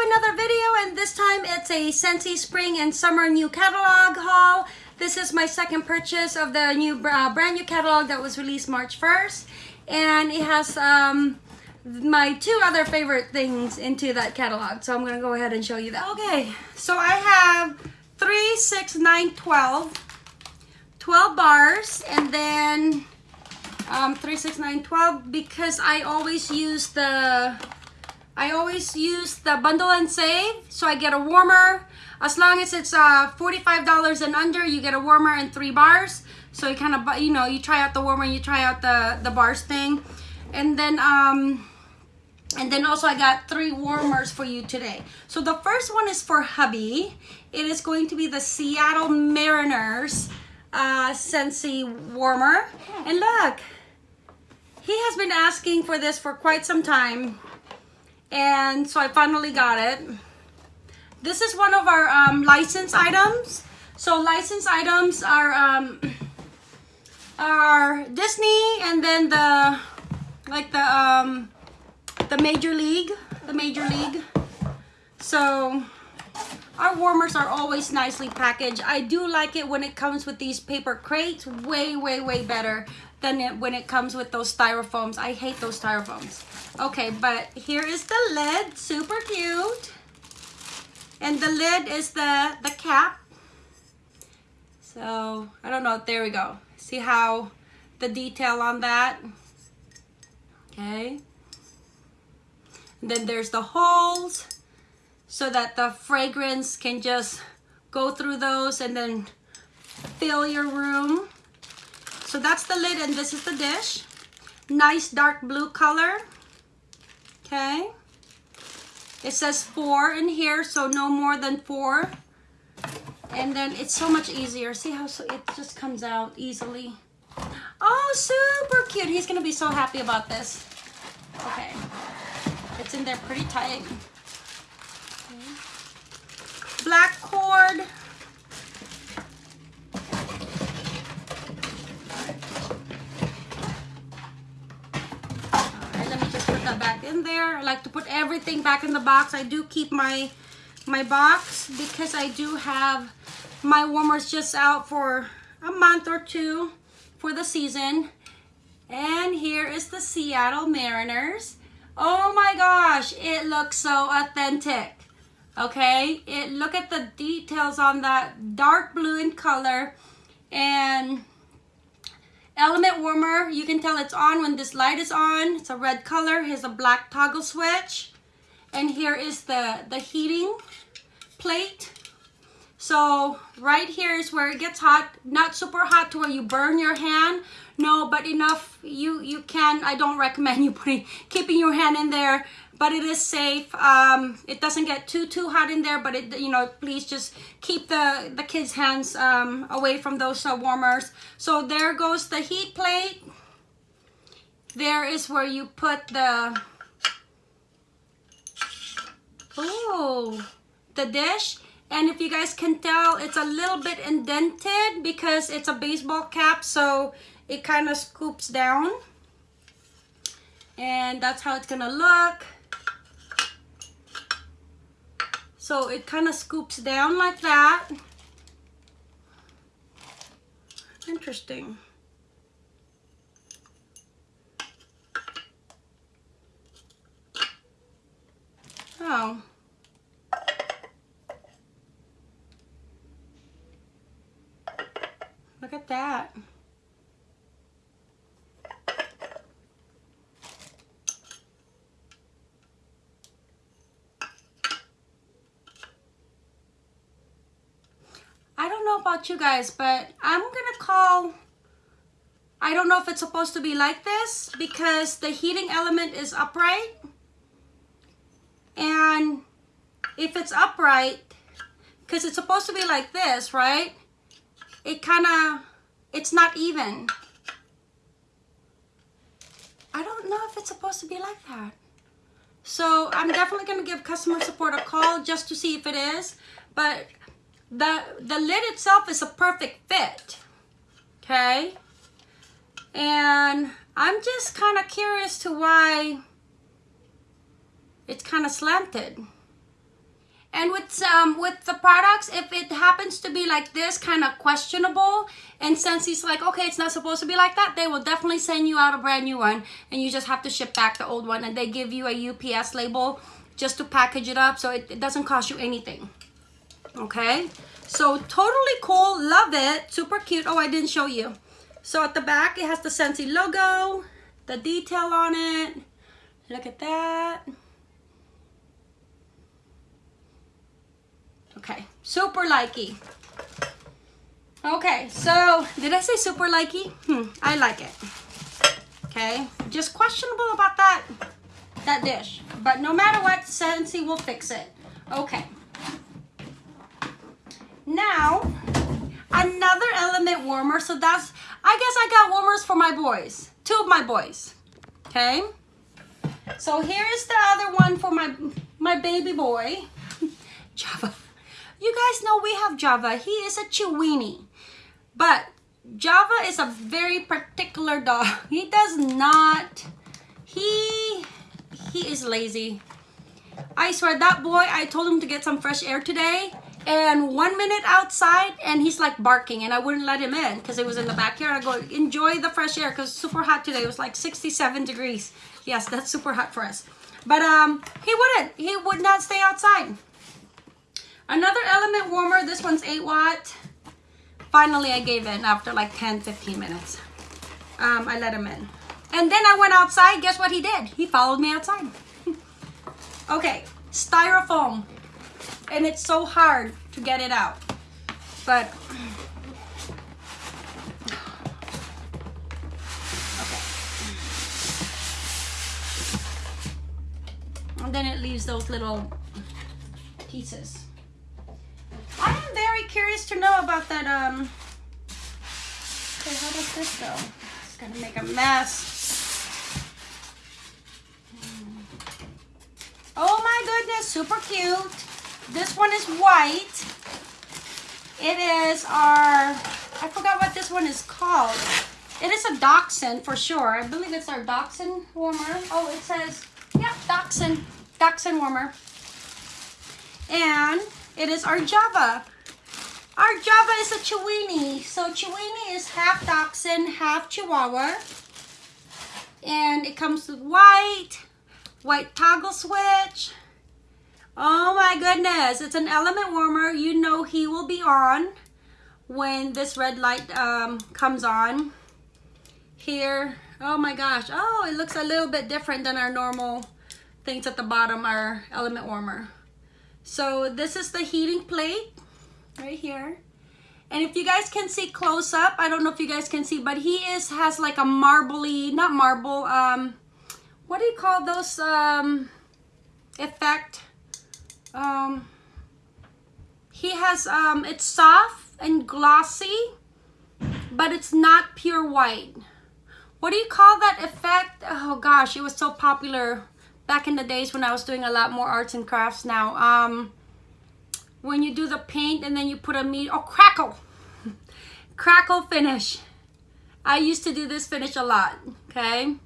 another video and this time it's a Scentsy Spring and Summer New Catalog haul. This is my second purchase of the new uh, brand new catalog that was released March 1st and it has um, my two other favorite things into that catalog. So I'm gonna go ahead and show you that. Okay, so I have 3, 6, 9, 12, 12 bars and then um, 3, 6, 9, 12 because I always use the I always use the bundle and save so I get a warmer. As long as it's uh, $45 and under you get a warmer and three bars. So you kind of you know you try out the warmer you try out the the bars thing. And then um and then also I got three warmers for you today. So the first one is for hubby. It is going to be the Seattle Mariners uh Scentsy warmer. And look he has been asking for this for quite some time and so I finally got it. This is one of our um, license items. So license items are um, are Disney and then the like the um, the Major League, the Major League. So our warmers are always nicely packaged. I do like it when it comes with these paper crates. Way, way, way better than it, when it comes with those styrofoams. I hate those styrofoams. Okay, but here is the lid, super cute. And the lid is the, the cap. So, I don't know, there we go. See how the detail on that? Okay. And then there's the holes so that the fragrance can just go through those and then fill your room. So that's the lid and this is the dish. Nice dark blue color. Okay. It says four in here so no more than four. And then it's so much easier. See how so it just comes out easily? Oh super cute. He's gonna be so happy about this. Okay. It's in there pretty tight. Okay. black cord in there. I like to put everything back in the box. I do keep my my box because I do have my warmers just out for a month or two for the season. And here is the Seattle Mariners. Oh my gosh, it looks so authentic. Okay, it look at the details on that dark blue in color and Element warmer, you can tell it's on when this light is on. It's a red color. Here's a black toggle switch. And here is the, the heating plate. So right here is where it gets hot. Not super hot to where you burn your hand. No, but enough you, you can. I don't recommend you putting keeping your hand in there but it is safe. Um, it doesn't get too, too hot in there, but it, you know, please just keep the, the kids' hands um, away from those uh, warmers. So there goes the heat plate. There is where you put the, oh, the dish. And if you guys can tell, it's a little bit indented because it's a baseball cap, so it kind of scoops down. And that's how it's gonna look. So it kind of scoops down like that. Interesting. Oh. Look at that. About you guys, but I'm gonna call, I don't know if it's supposed to be like this because the heating element is upright. And if it's upright, because it's supposed to be like this, right? It kind of, it's not even. I don't know if it's supposed to be like that. So I'm definitely going to give customer support a call just to see if it is. But the, the lid itself is a perfect fit, okay? And I'm just kind of curious to why it's kind of slanted. And with um with the products, if it happens to be like this, kind of questionable, and since he's like, okay, it's not supposed to be like that, they will definitely send you out a brand new one, and you just have to ship back the old one, and they give you a UPS label just to package it up, so it, it doesn't cost you anything. Okay, so totally cool, love it, super cute. Oh, I didn't show you. So at the back, it has the Scentsy logo, the detail on it. Look at that. Okay, super likey. Okay, so did I say super likey? Hmm, I like it. Okay, just questionable about that that dish, but no matter what, Scentsy will fix it. Okay. Now, another element warmer. So that's, I guess I got warmers for my boys, two of my boys. Okay. So here is the other one for my my baby boy, Java. You guys know we have Java. He is a Chiweenie. But Java is a very particular dog. He does not, he, he is lazy. I swear that boy, I told him to get some fresh air today and one minute outside and he's like barking and I wouldn't let him in because it was in the backyard. I go, enjoy the fresh air because super hot today. It was like 67 degrees. Yes, that's super hot for us. But um, he wouldn't. He would not stay outside. Another element warmer, this one's 8 watt. Finally, I gave in after like 10, 15 minutes. Um, I let him in. And then I went outside. Guess what he did? He followed me outside. okay, styrofoam. And it's so hard to get it out. But, okay. And then it leaves those little pieces. I am very curious to know about that, um, okay, how does this go? It's gonna make a mess. Oh my goodness, super cute. This one is white. It is our, I forgot what this one is called. It is a Dachshund for sure. I believe it's our Dachshund warmer. Oh, it says, yeah, Dachshund, Dachshund warmer. And it is our Java. Our Java is a Chiweenie. So Chiweenie is half Dachshund, half Chihuahua. And it comes with white, white toggle switch. Oh my goodness, it's an element warmer. You know he will be on when this red light um, comes on. Here, oh my gosh. Oh, it looks a little bit different than our normal things at the bottom, our element warmer. So this is the heating plate right here. And if you guys can see close up, I don't know if you guys can see, but he is has like a marbly, not marble, um, what do you call those um, effect? Um, he has, um, it's soft and glossy, but it's not pure white. What do you call that effect? Oh gosh, it was so popular back in the days when I was doing a lot more arts and crafts now. Um, when you do the paint and then you put a meat, oh, crackle. crackle finish. I used to do this finish a lot, okay?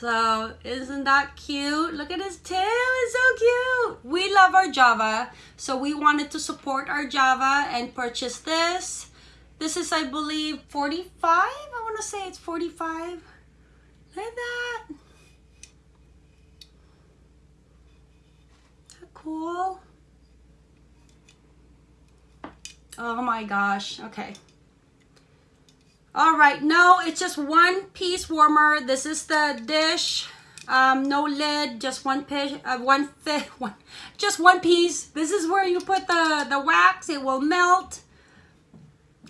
So, isn't that cute? Look at his tail, it's so cute. We love our Java, so we wanted to support our Java and purchase this. This is, I believe, 45? I want to say it's 45. Look at that. cool? Oh my gosh. Okay. All right. No, it's just one piece warmer. This is the dish. Um, no lid, just one piece, uh, one fit, one, just one piece. This is where you put the, the wax. It will melt.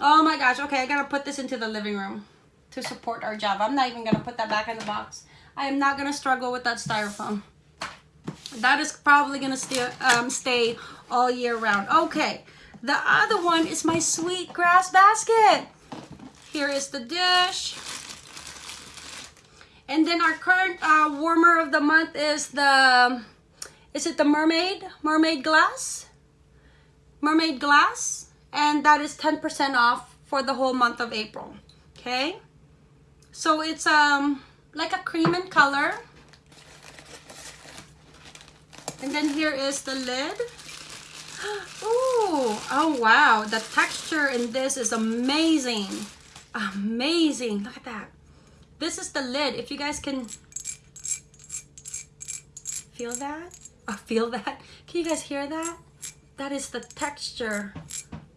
Oh my gosh. Okay, I gotta put this into the living room to support our job. I'm not even gonna put that back in the box. I am not gonna struggle with that styrofoam. That is probably gonna stay, um, stay all year round. Okay, the other one is my sweet grass basket. Here is the dish. And then our current uh, warmer of the month is the, is it the mermaid? Mermaid glass? Mermaid glass. And that is 10% off for the whole month of April. Okay. So it's um like a cream in color. And then here is the lid. Ooh, oh wow. The texture in this is amazing. Amazing. Look at that. This is the lid. If you guys can feel that? Oh, feel that? Can you guys hear that? That is the texture.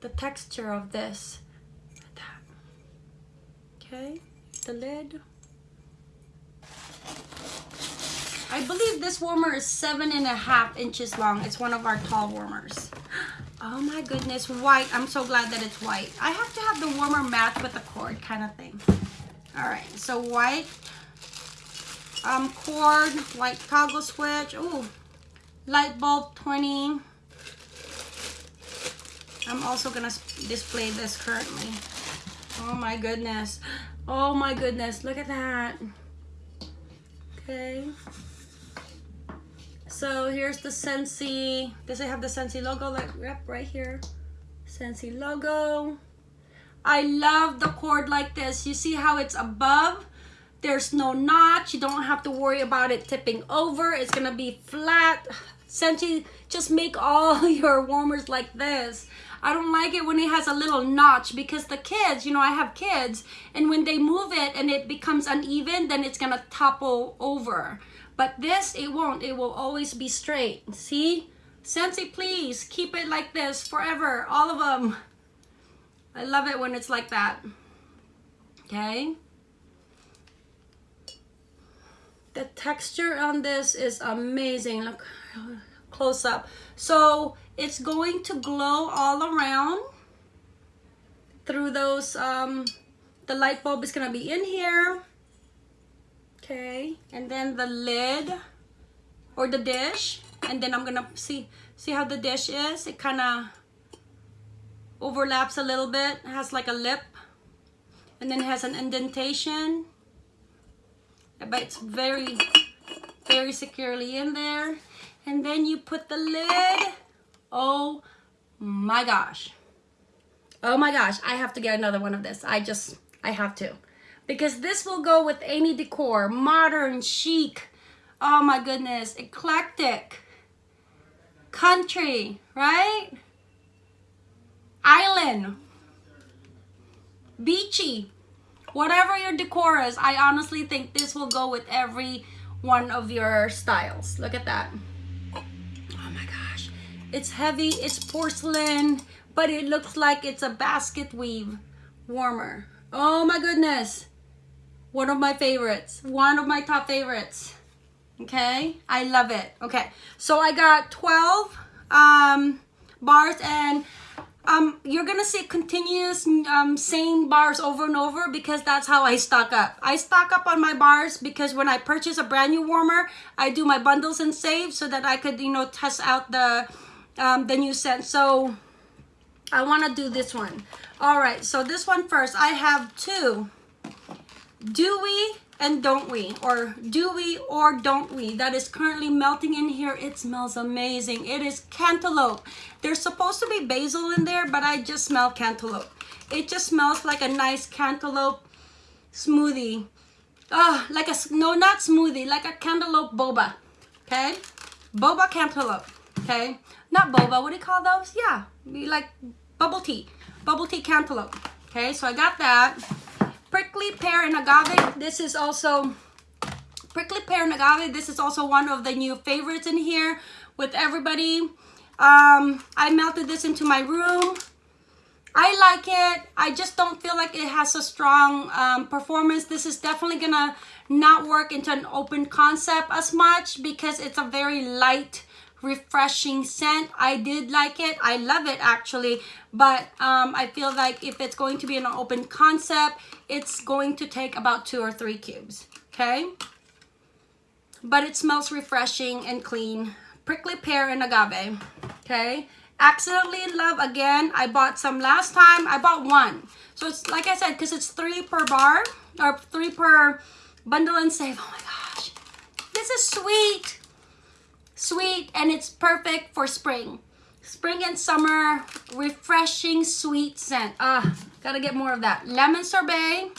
The texture of this. Okay, the lid. I believe this warmer is seven and a half inches long. It's one of our tall warmers. Oh my goodness, white. I'm so glad that it's white. I have to have the warmer match with the cord kind of thing. All right, so white um, cord, white toggle switch. Ooh, light bulb 20. I'm also gonna display this currently. Oh my goodness. Oh my goodness, look at that. Okay. So here's the Scentsy. Does it have the Scentsy logo? Like, yep, right here. Scentsy logo. I love the cord like this. You see how it's above? There's no notch. You don't have to worry about it tipping over. It's gonna be flat. Scentsy, just make all your warmers like this. I don't like it when it has a little notch because the kids, you know, I have kids, and when they move it and it becomes uneven, then it's gonna topple over. But this, it won't. It will always be straight. See? Scentsy, please keep it like this forever. All of them. I love it when it's like that. Okay? The texture on this is amazing. Look, close up. So it's going to glow all around through those, um, the light bulb is going to be in here okay. And then the lid or the dish. And then I'm gonna see see how the dish is? It kind of overlaps a little bit. It has like a lip. And then it has an indentation. But it's very very securely in there. And then you put the lid. Oh my gosh. Oh my gosh. I have to get another one of this. I just I have to because this will go with any decor modern chic. Oh my goodness eclectic. Country right? Island. Beachy. Whatever your decor is i honestly think this will go with every one of your styles. Look at that. Oh my gosh. It's heavy it's porcelain but it looks like it's a basket weave warmer. Oh my goodness one of my favorites. One of my top favorites. Okay, I love it. Okay, so I got 12 um, bars and um, you're gonna see continuous um, same bars over and over because that's how I stock up. I stock up on my bars because when I purchase a brand new warmer, I do my bundles and save so that I could, you know, test out the um, the new scent. So I wanna do this one. All right, so this one first. I have two do we and don't we or do we or don't we that is currently melting in here it smells amazing. It is cantaloupe. There's supposed to be basil in there but i just smell cantaloupe. It just smells like a nice cantaloupe smoothie. Oh like a no not smoothie like a cantaloupe boba okay? Boba cantaloupe okay? Not boba what do you call those? Yeah like bubble tea bubble tea cantaloupe okay? So i got that prickly pear and agave. This is also prickly pear and agave this is also one of the new favorites in here with everybody. Um i melted this into my room. I like it. I just don't feel like it has a strong um, performance. This is definitely gonna not work into an open concept as much because it's a very light refreshing scent. I did like it. I love it actually. But um, i feel like if it's going to be an open concept it's going to take about two or three cubes okay? But it smells refreshing and clean. Prickly pear and agave okay? Accidentally in love again. I bought some last time. I bought one. So it's like i said because it's three per bar or three per bundle and save. Oh my gosh. This is sweet sweet and it's perfect for spring spring and summer refreshing sweet scent ah gotta get more of that lemon sorbet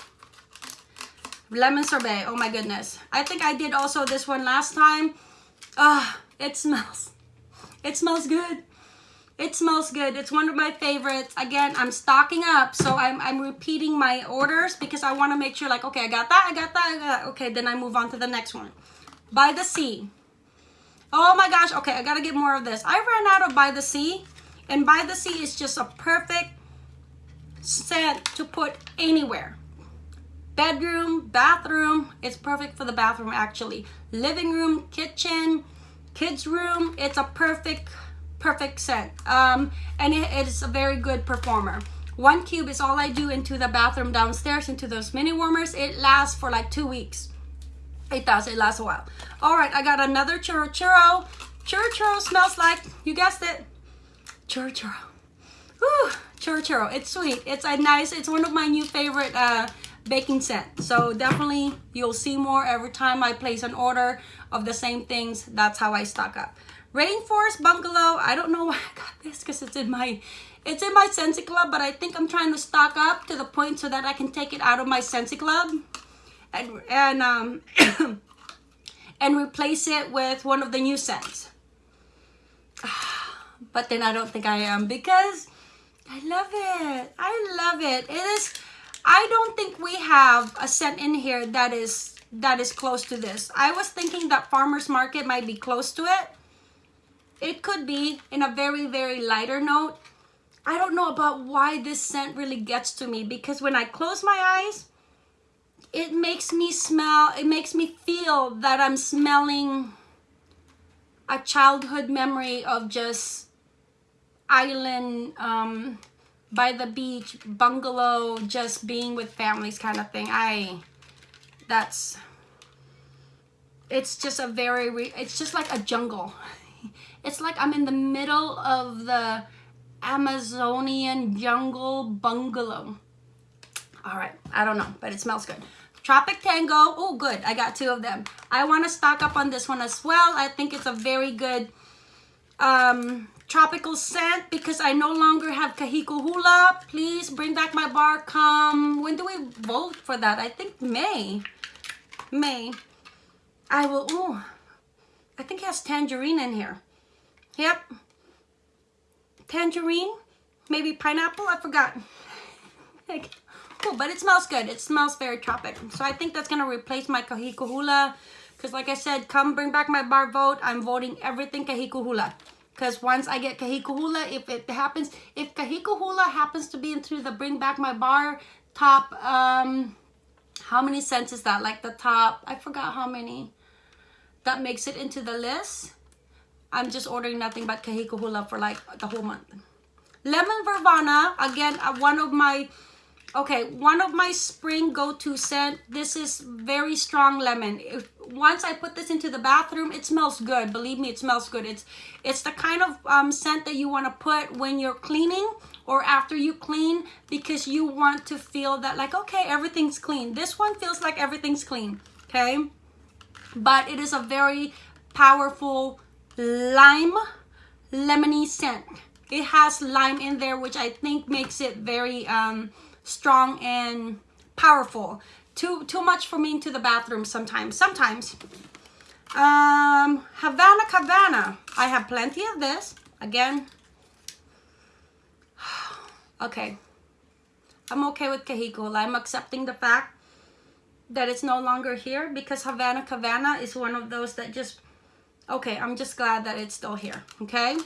lemon sorbet oh my goodness i think i did also this one last time ah it smells It smells good. It smells good. It's one of my favorites. Again, I'm stocking up. So I'm, I'm repeating my orders because I want to make sure like, okay, I got that, I got that, I got that. Okay, then I move on to the next one. By the Sea. Oh my gosh. Okay, I got to get more of this. I ran out of By the Sea. And By the Sea is just a perfect scent to put anywhere. Bedroom, bathroom. It's perfect for the bathroom actually. Living room, kitchen, kids room. It's a perfect perfect scent um, and it, it is a very good performer one cube is all I do into the bathroom downstairs into those mini warmers it lasts for like two weeks it does it lasts a while. All right I got another churro churro churro churro smells like you guessed it churro churro Whew, churro churro it's sweet. It's a nice it's one of my new favorite uh, baking scent so definitely you'll see more every time I place an order of the same things. That's how I stock up. Rainforest Bungalow. I don't know why I got this because it's in my it's in my Scentsy Club, but I think I'm trying to stock up to the point so that I can take it out of my Scentsy Club and and um and replace it with one of the new scents. But then I don't think I am because I love it. I love it. It is I don't think we have a scent in here that is that is close to this. I was thinking that Farmer's Market might be close to it it could be in a very, very lighter note. I don't know about why this scent really gets to me because when I close my eyes, it makes me smell, it makes me feel that I'm smelling a childhood memory of just island um, by the beach, bungalow, just being with families kind of thing. I, that's, it's just a very, it's just like a jungle. It's like I'm in the middle of the Amazonian jungle bungalow. All right, I don't know, but it smells good. Tropic Tango, oh good, I got two of them. I want to stock up on this one as well. I think it's a very good um, tropical scent because I no longer have Kahiko Hula. Please bring back my bar. Come, when do we vote for that? I think May. May. I will, oh, I think it has tangerine in here. Yep. Tangerine, maybe pineapple, I forgot. cool, but it smells good. It smells very tropic. So I think that's gonna replace my Kahiko Hula. Because like I said, come bring back my bar vote. I'm voting everything Kahiko Hula. Because once I get Kahiko Hula, if it happens, if Kahiko Hula happens to be into the bring back my bar top, um, how many cents is that? Like the top, I forgot how many. That makes it into the list. I'm just ordering nothing but Kahiko Hula for like the whole month. Lemon Verbena, again, uh, one of my, okay, one of my spring go-to scent. This is very strong lemon. If, once I put this into the bathroom, it smells good. Believe me, it smells good. It's, it's the kind of um, scent that you want to put when you're cleaning or after you clean because you want to feel that like, okay, everything's clean. This one feels like everything's clean, okay? But it is a very powerful lime lemony scent. It has lime in there, which I think makes it very um, strong and powerful. Too, too much for me into the bathroom sometimes. Sometimes. Um, Havana Cabana. I have plenty of this. Again. okay. I'm okay with Kahiko. I'm accepting the fact that it's no longer here because Havana Cabana is one of those that just okay i'm just glad that it's still here okay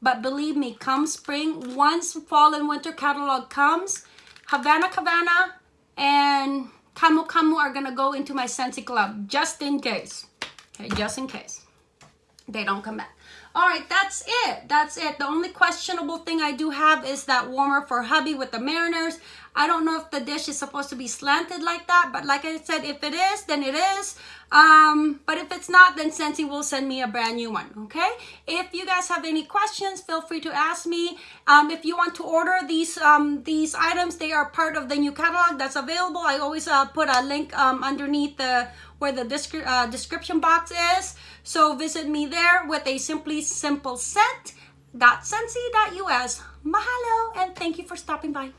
but believe me come spring once fall and winter catalog comes havana cabana and camu camu are gonna go into my scentsy club just in case. Okay just in case they don't come back all right that's it that's it the only questionable thing i do have is that warmer for hubby with the mariners i don't know if the dish is supposed to be slanted like that but like i said if it is then it is um, but if it's not, then Scentsy will send me a brand new one, okay? If you guys have any questions, feel free to ask me. Um, if you want to order these um, these items, they are part of the new catalog that's available. I always uh, put a link um, underneath the where the descri uh, description box is. So visit me there with a simply simple scent.scentsy.us. Mahalo and thank you for stopping by.